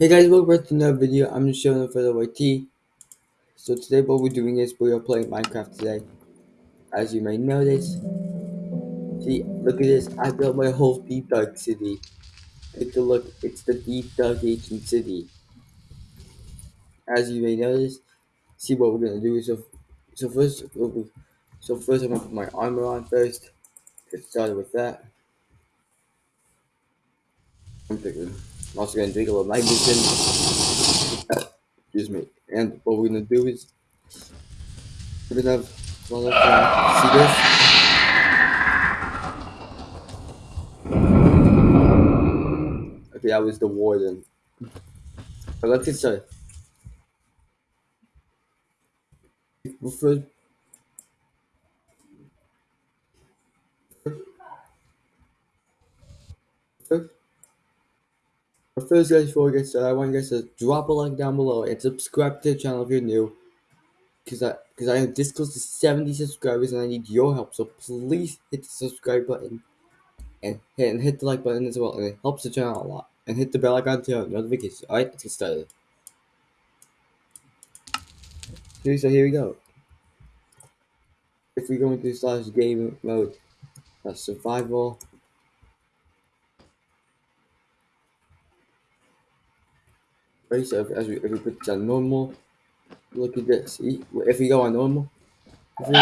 Hey guys, welcome back to another video. I'm just showing for the YT. So today what we're doing is we are playing Minecraft today. As you may notice. See, look at this. I built my whole deep dark city. Take a look. It's the deep dark ancient city. As you may notice. See what we're gonna do. So, so first, so first I'm gonna put my armor on first. Get started with that. I'm also gonna drink a little nitrogen. Excuse me. And what we're gonna do is we're gonna have well, uh, see this? Okay, that was the warden. But let's get started. First guys, before we get started, I want you guys to drop a like down below and subscribe to the channel if you're new. Cause I, cause I have this close to 70 subscribers and I need your help. So please hit the subscribe button and hit, and hit the like button as well. And it helps the channel a lot. And hit the bell icon to notifications. Alright, let's get started. So here we go. If we go into slash game mode, survival. Right, so if, as we, this on normal, look at this. See, if we go on normal, we,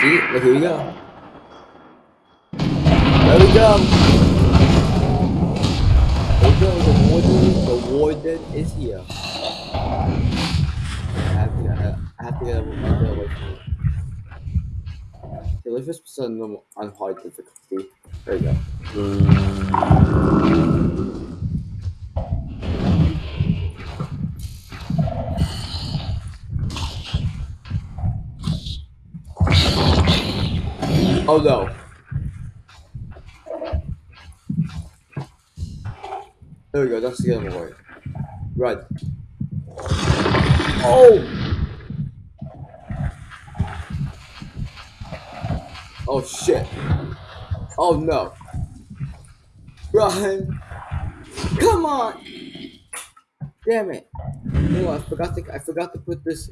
see, look here we go. There we go. There we go. The warden, the warden is here. I have to, I have to get away from it. Okay, let's just put on normal on hard difficulty. There we go. Mm. Oh no. There we go, that's the other way. Right. Oh! Oh shit. Oh no. Run! Come on! Damn it. No, I forgot to I forgot to put this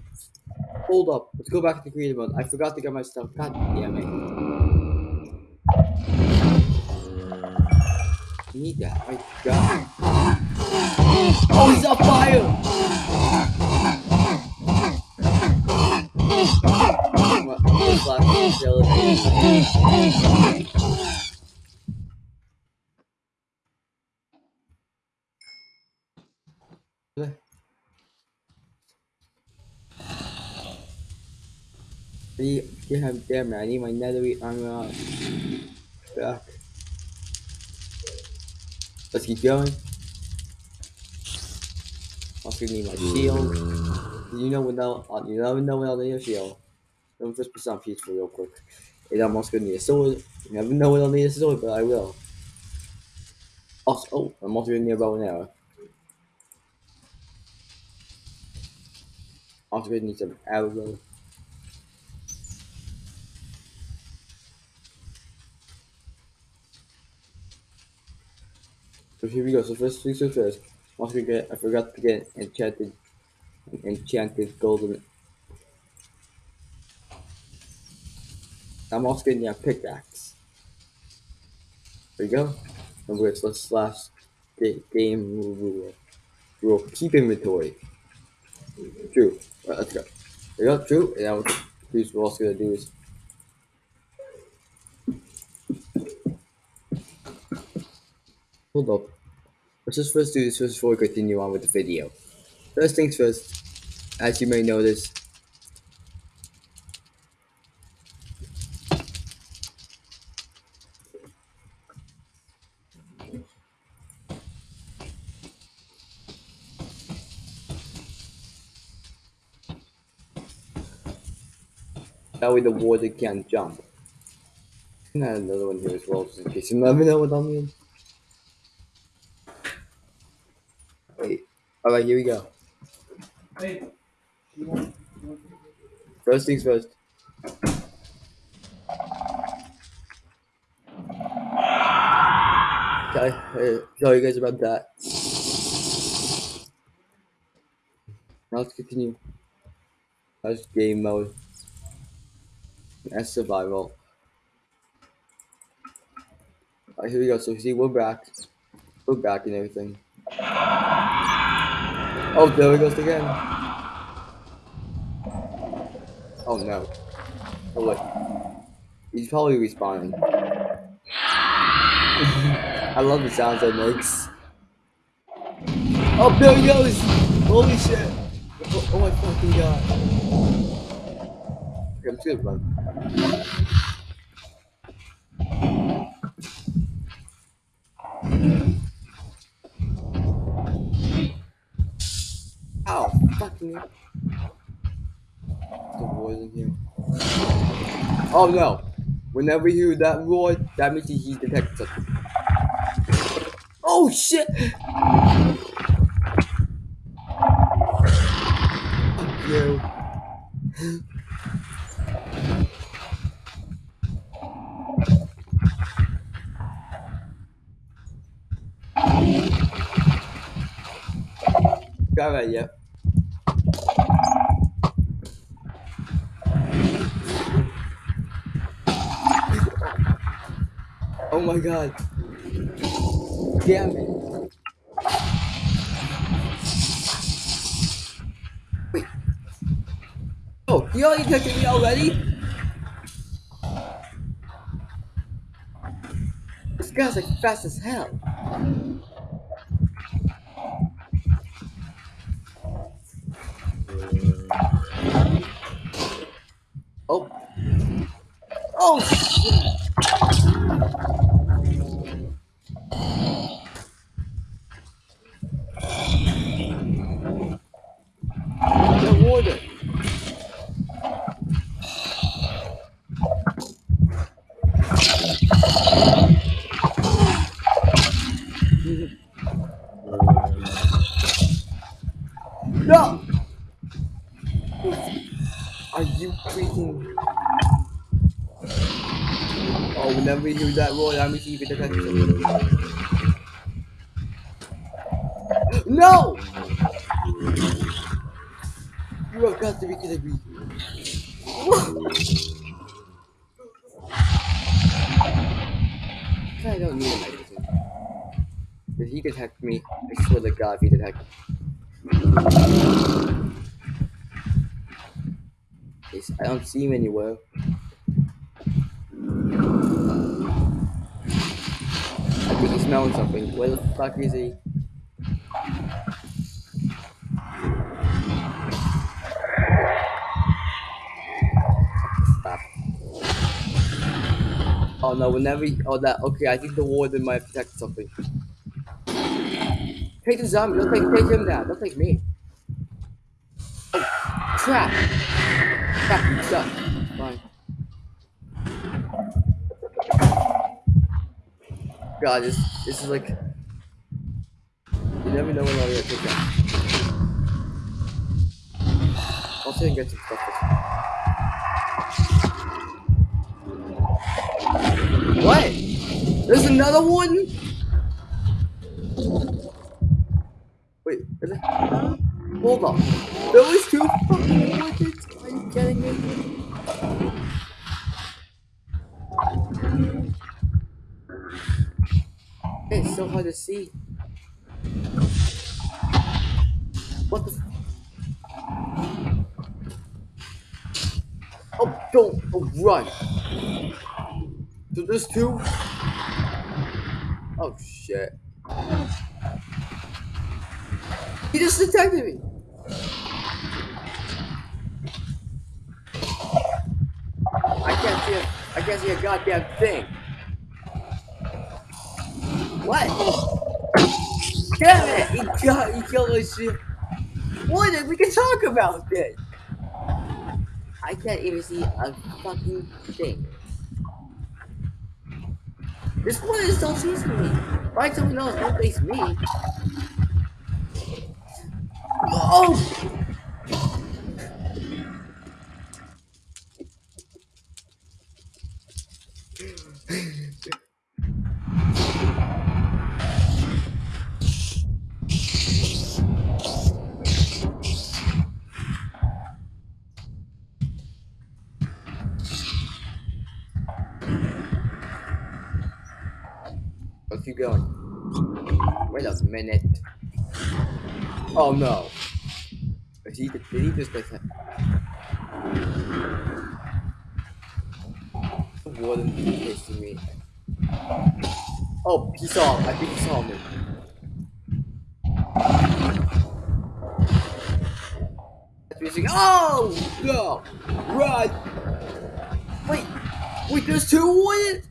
Hold up. Let's go back to creative mode. I forgot to get my stuff. God damn it. Need that. My god. Oh, he's on fire! Damn, damn it, I need my netherite armor back. Let's keep going. Also need my shield. You know without uh, you never know without a shield. Let me just put some peaceful real quick. I'm also gonna need a sword. You never know when I'll need a sword, but I will. Also, oh, I'm also gonna need a bow and arrow. Also gonna need some arrows. So here we go. So first things first. Once we get, I forgot to get enchanted, enchanted golden. I'm also getting a pickaxe. There we go. And we're let's slash game rule. Rule keep inventory. True. Right, let's go. There we go. True. And now what we're also gonna do is hold up. Let's just first do this first before we continue on with the video. First things first, as you may notice, that way the water can't jump. And another one here as well, just in case you never know what I mean. All right, here we go. First things first. Okay, uh, tell you guys about that. Now let's continue. That's game mode. That's survival. Alright, here we go. So see, we're back. We're back and everything. Oh, there we goes again. Oh no. Oh wait. He's probably respawning. I love the sounds that makes. Oh, there he goes! Holy shit! Oh, oh my fucking god. Okay, I'm just gonna run. The boys in here. Oh no! Whenever you hear that roar, that means he detected something. Oh shit! You. Got right, yep. My god. Damn it. Wait. Oh, he already detected me already? This guy's like fast as hell. Oh. Oh shit. The water. No! Are you freaking... Oh, whenever you hear that roar, that means you can detect it. No! You have got to be kidding me. I don't need a magazine. If he detect me, I swear to God, if he detect Yes, I don't see him anywhere. Think he's smelling something. Where the fuck is he? Oh no, whenever he, oh that okay, I think the warden might detected something. Take the zombie, don't take take him down, don't take me. Oh crap! Crap, you suck. Fine. God, this this is like you never know when I'll get picked up. I'll try and get some stuff. What? There's another one? Wait, is it? Hold on. There was two fucking wardens? Are you kidding me? It's so hard to see. What the? Oh, don't! Oh, run! So this two? Oh shit. He just detected me! I can't see a, I can't see a goddamn thing. What? Damn it! He got he killed my shit. What? We can talk about this. I can't even see a fucking thing. This one is still chasing me. Find someone else, don't face me. Oh! Minute. Oh no. Is he, did he just that? The warden chasing me. Oh, he saw him. I think he saw me. Oh no! Run! Wait! Wait, there's two warriors!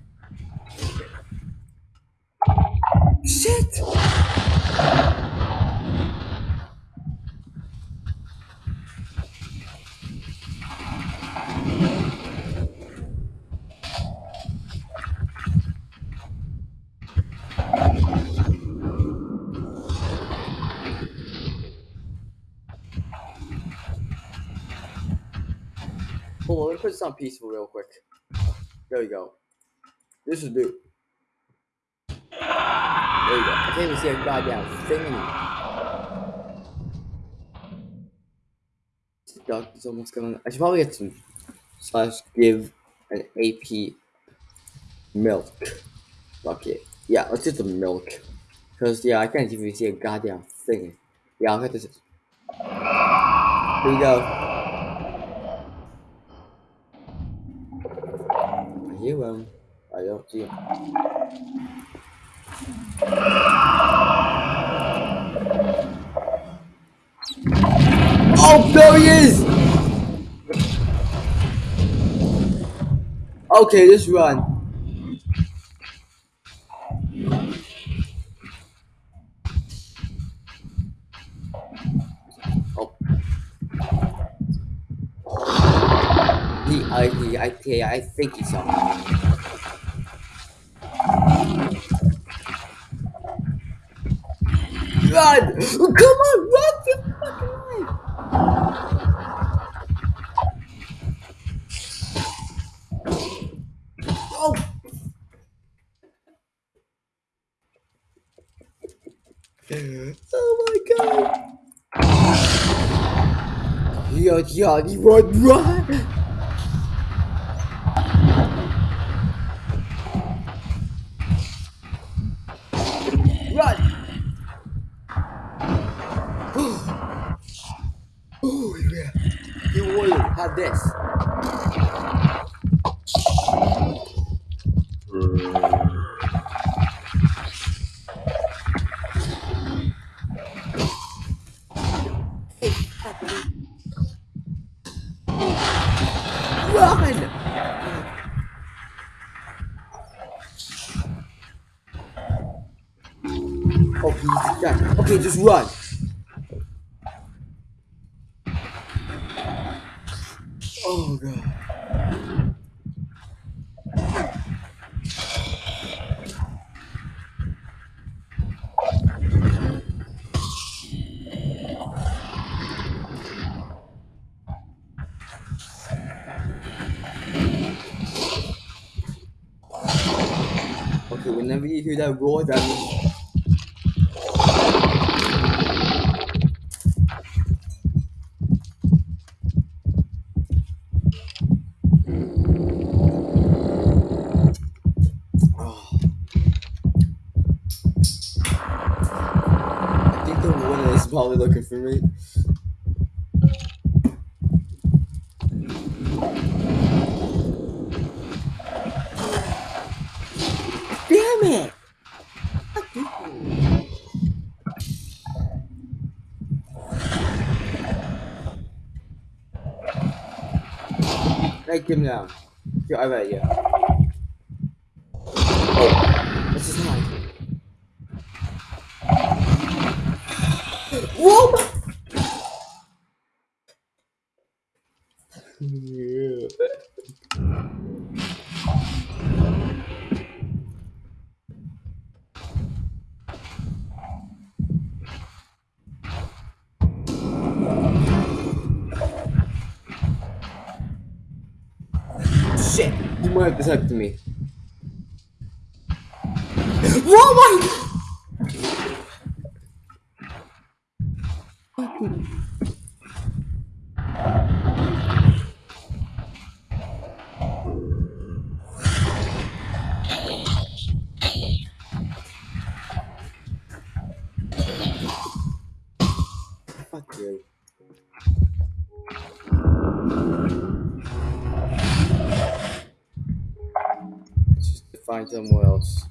This on peaceful real quick. There we go. This is new. There you go. I can't even see a goddamn thing. The duck is almost gone. I should probably get some slash give an AP milk bucket. Yeah, let's get the milk. Cause yeah, I can't even see a goddamn thing. Yeah, I'll get this. Here we go. Hear him. Um, I don't see him. Oh, there he is! Okay, just run. He, I, think he saw me. Run! Come on, run for your fucking life! Oh! Oh my god! Yeah, run, run! Run! Whenever you hear that Take him down. Get over here. Oh, what's his name? Whoa! Yeah. Shit! Might have detected me. Phantom Worlds.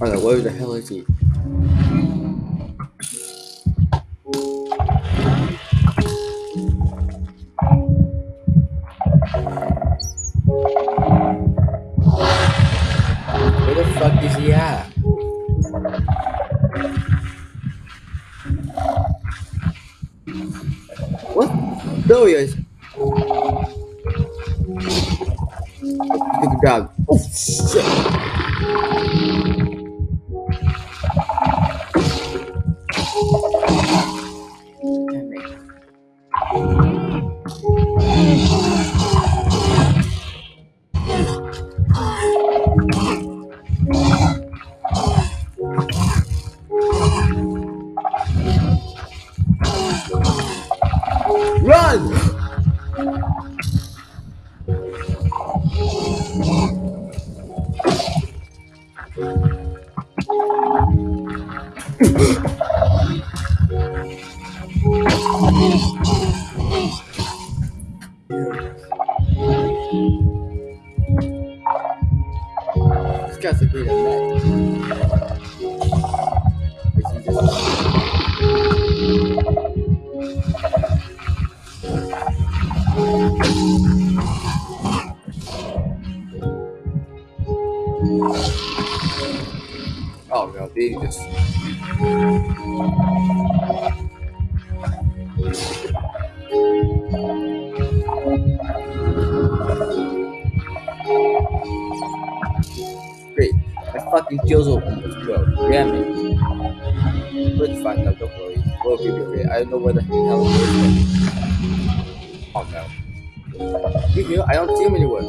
I don't where the hell is he? Oh. know where the hell. Oh no. You? I don't see him anywhere.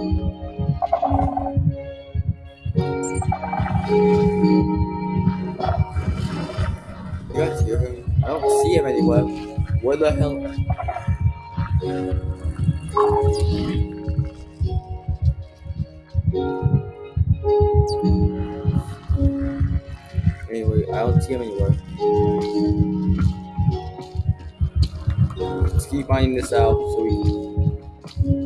this out so we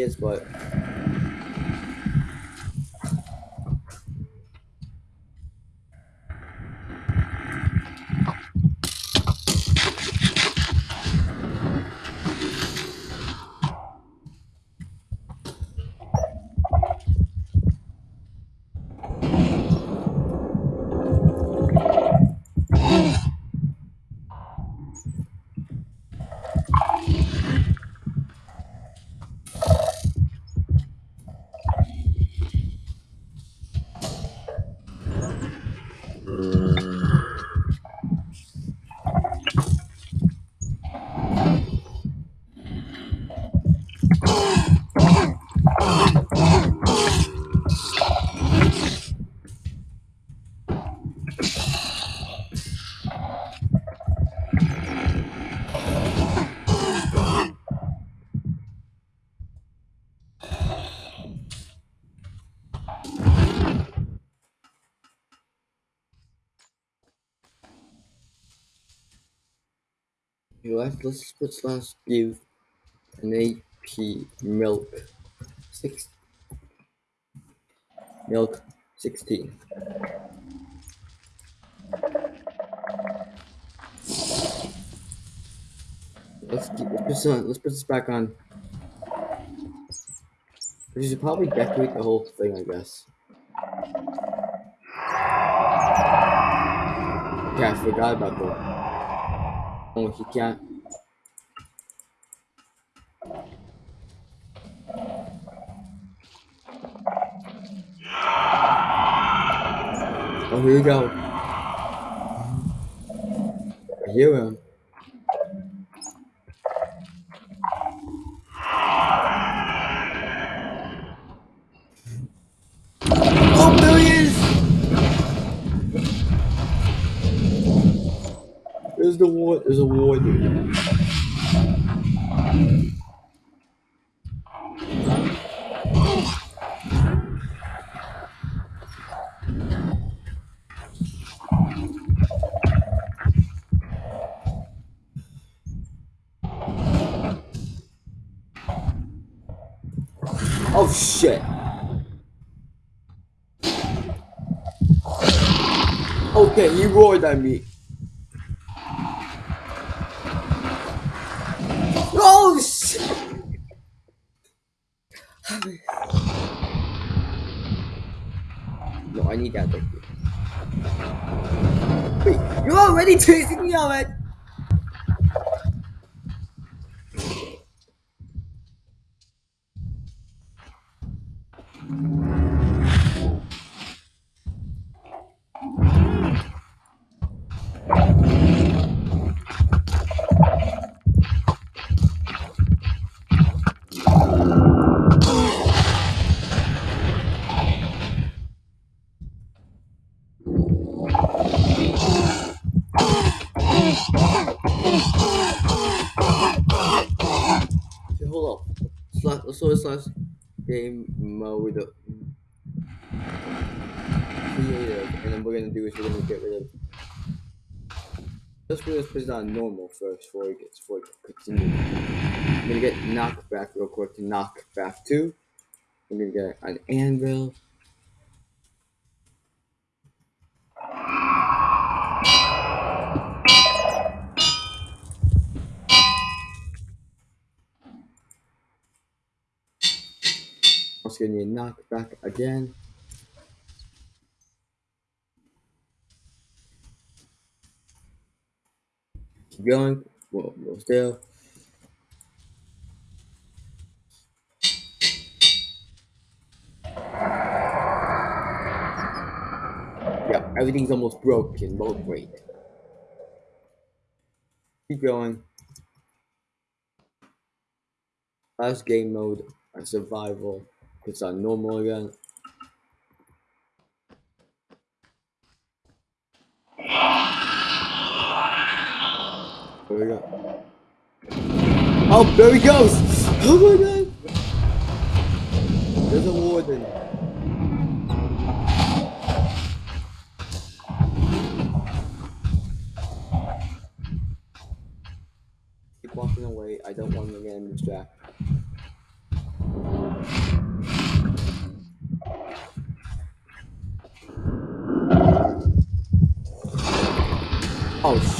is, but Let's let's put slash give an AP milk six milk sixteen. Let's keep let's put this on, let's put this back on. We should probably decorate the whole thing, I guess. Yeah, I forgot about the. Oh, he can't. Oh, here we go. I hear him. Oh, there he is! War. There's a war, dude. Oh shit. Okay, he roared at me. Oh shit! No, I need that. Wait, you're already chasing me already? Slash game mode creative, and then we're gonna do is we're gonna get rid of. Let's put this put it on normal first before we get before we continue. I'm gonna get knockback real quick to knock back two. I'm gonna get an anvil. Also gonna need knockback again. Keep going. We'll, we'll still. Yeah, everything's almost broken. Both great. Keep going. Last game mode survival. It's on normal again. There we go. Oh, there he goes! Oh my god! There's a warden. Keep walking away. I don't want to get in him distracted. Oh shit. Fuck you. How the hell did you kill me? Dude,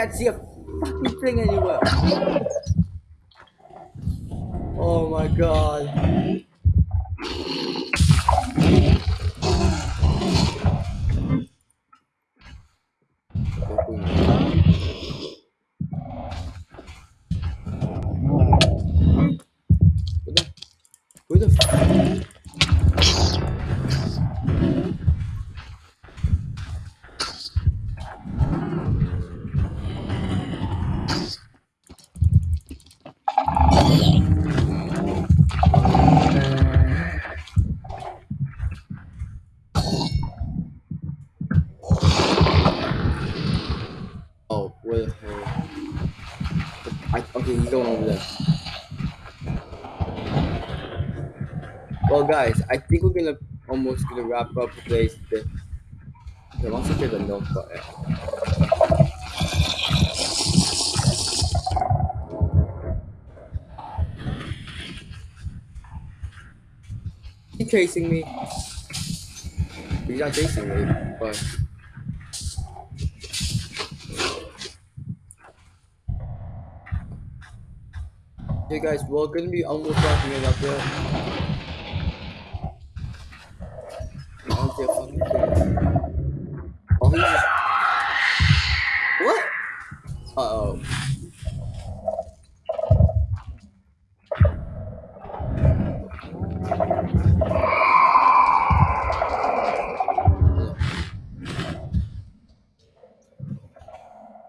can't see a fucking thing anywhere. Oh my god. Oh, where okay, he's going over there. Well, guys, I think we're gonna almost gonna wrap up today's. The, I want to say the note button. Chasing me. He's not chasing me, but. Hey guys, we're gonna be almost wrapping it up there. Oh, they're fucking kidding. Oh, he's just... What? Uh oh.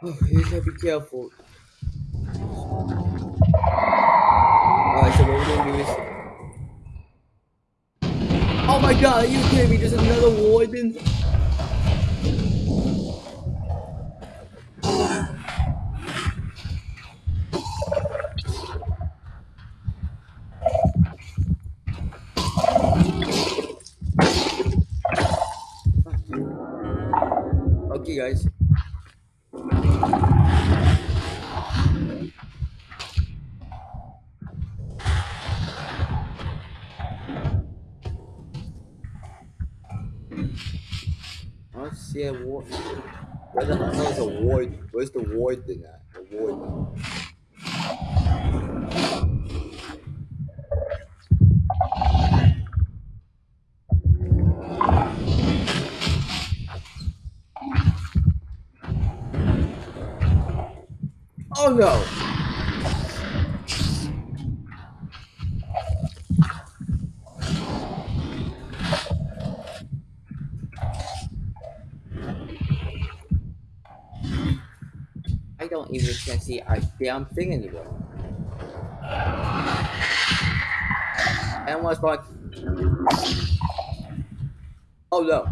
Oh, you Alright, so what we're gonna do is. Oh my god, are you kidding me? There's another warden? I don't see a ward. Where the hell is a ward? Where's the warden at? The warden. Oh no! Even can see a damn thing anymore. And what's like? Oh no!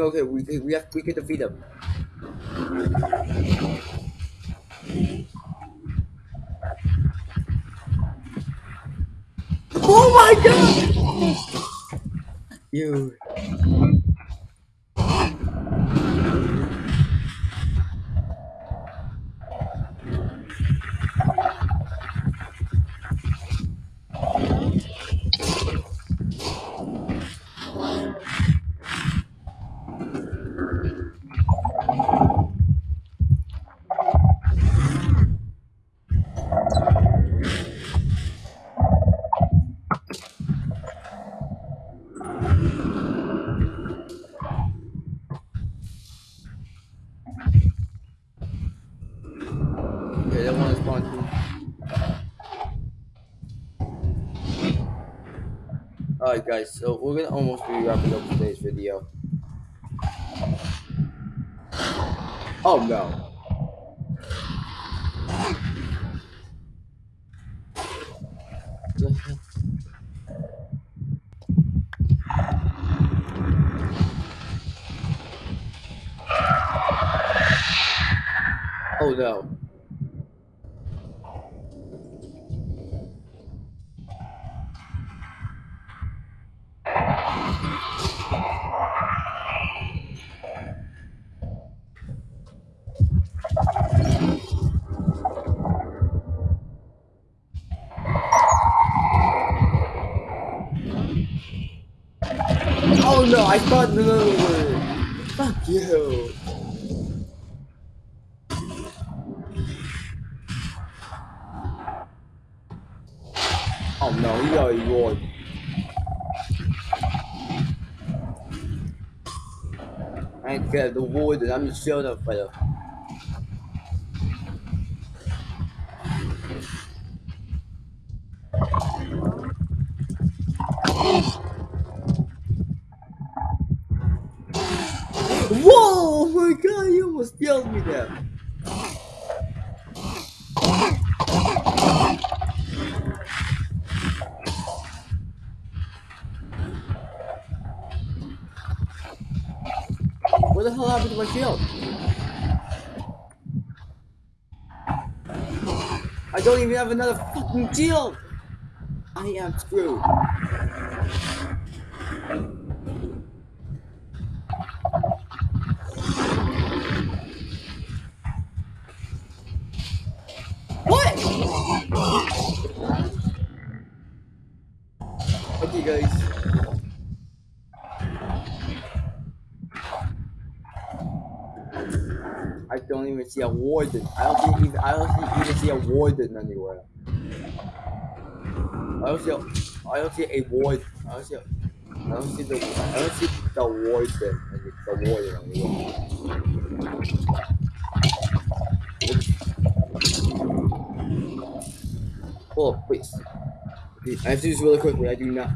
Doing okay. We we have we can defeat them. Oh my god! You. Okay, that one is spawn. Alright guys, so we're gonna almost be wrapping up today's video. Oh no. Oh no. Oh no, I thought Fuck you. Oh no, he already roared. I ain't scared of the warden, I'm just showing up the killed me there. What the hell happened to my shield? I don't even have another fucking shield! I am screwed. What? Okay guys. I don't even see a warden. I don't see even I don't see, even see a warden anywhere. I don't see a, I don't see a ward. I don't see a, I don't see the I don't see the warden the warden anywhere. Hold up, please. I have to do this really quickly. I do not.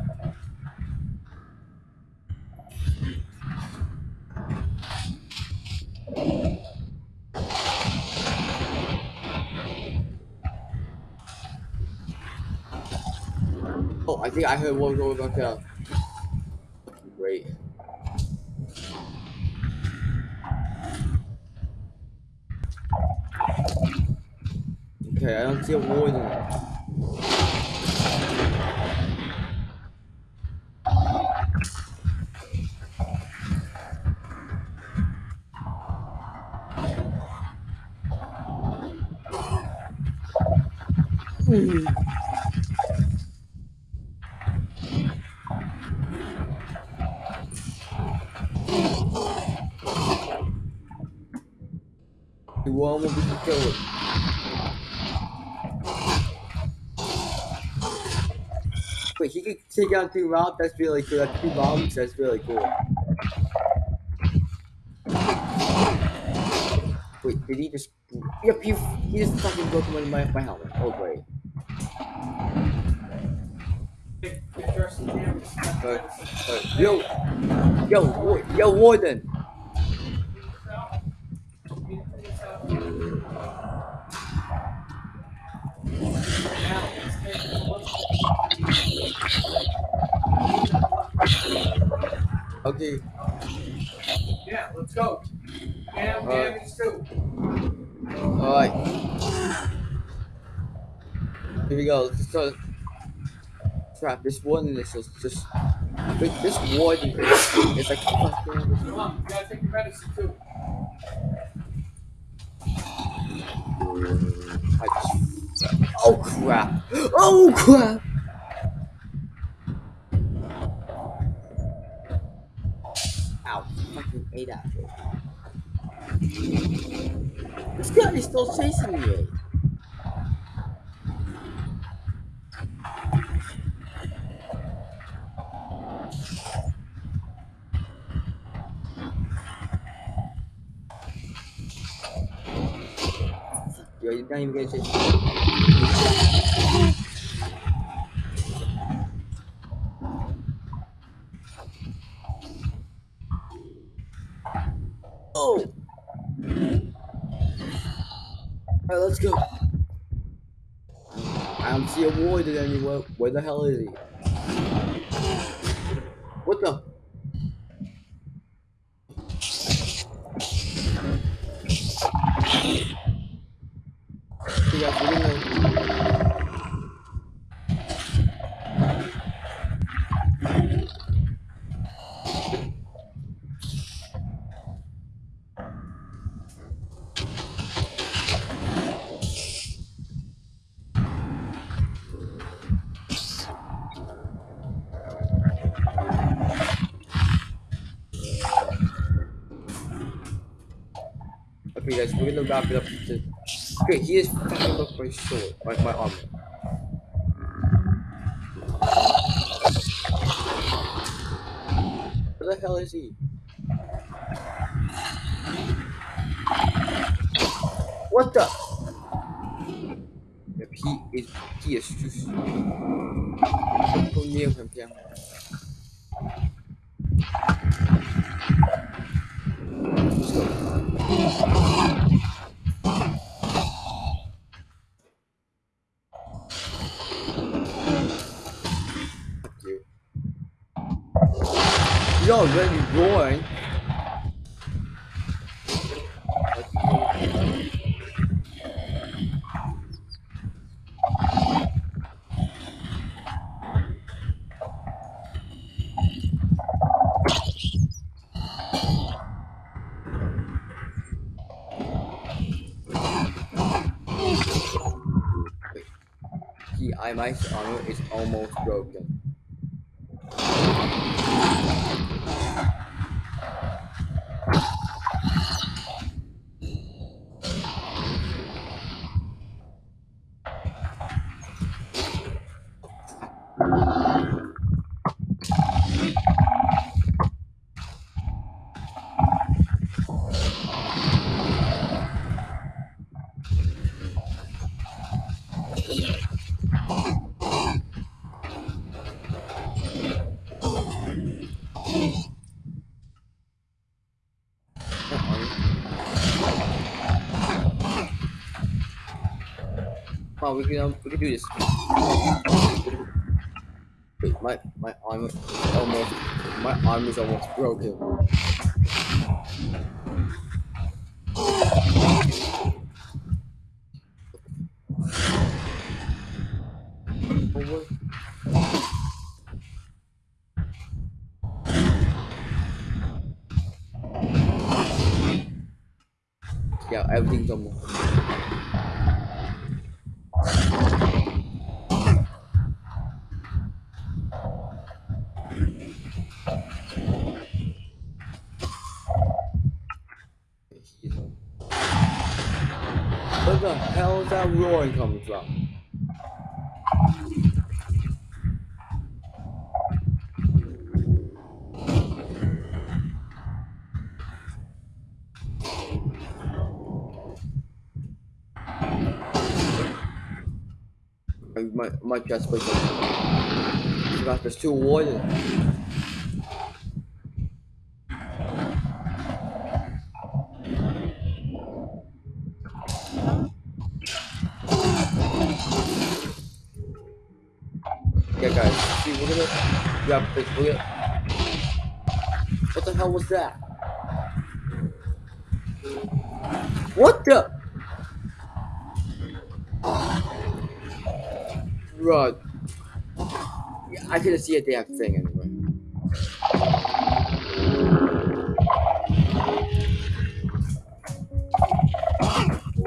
Oh, I think I heard one going back down. Great. Okay, I don't see a warden. Hmm. You Wait, he could take out two rounds? That's really cool. That's two rounds? That's really cool. Wait, did he just... Yep, he, he just fucking broke one my, my helmet. Oh, great. Yo! Yo, yo, Warden! Okay, Yeah, let's go. Alright. Cam, these two. alright. Here we go. Let's start. Crap, this warden is just... just this warden is, is like. Come on, you gotta take your medicine too. I just... Oh crap! Oh crap! Fucking ate apple. This guy is still chasing me. You're not even gonna chase Alright, let's go. I don't see a warden anywhere. Where the hell is he? What the? Okay, guys, we're gonna- Up. Okay, he is fucking up my sword, my, my armor. Where the hell is he? What the? Yep, he is he is just don't go near him, Cam. Let's go. You're already roaring. The ice armor is almost broken. Oh, we can um, we can do this. Wait, my my armor is almost my arm is almost broken. Yeah, everything's almost. That roaring coming from? I might, might just there's two warriors. Yeah, guys, see, we're gonna. Yeah, but we're gonna. What the hell was that? What the? Yeah, I couldn't see a damn thing anyway.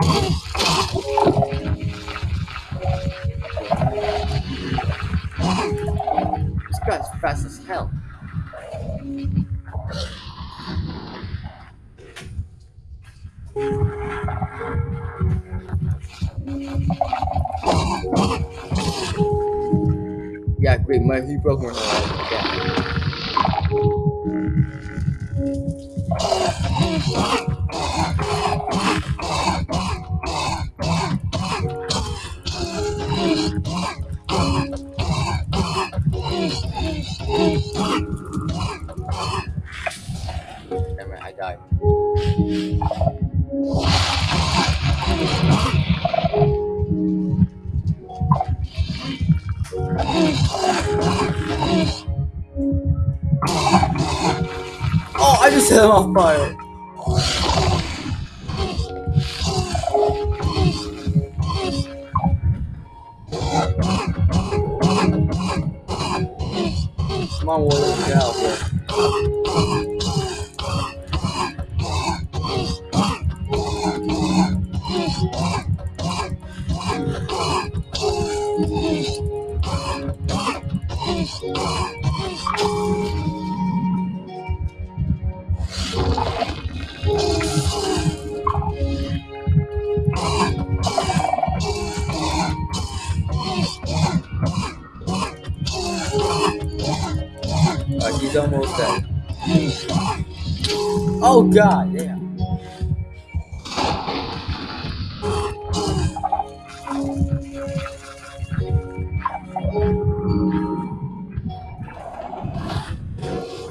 This fast as hell. Yeah, great. My he broke my heart. Set him on fire. God damn.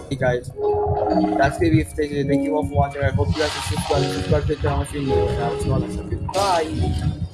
Hey guys, that's gonna be it for today. Thank you all for watching. I hope you guys are subscribed, subscribe, click on my video, and I will see you all next time. Bye!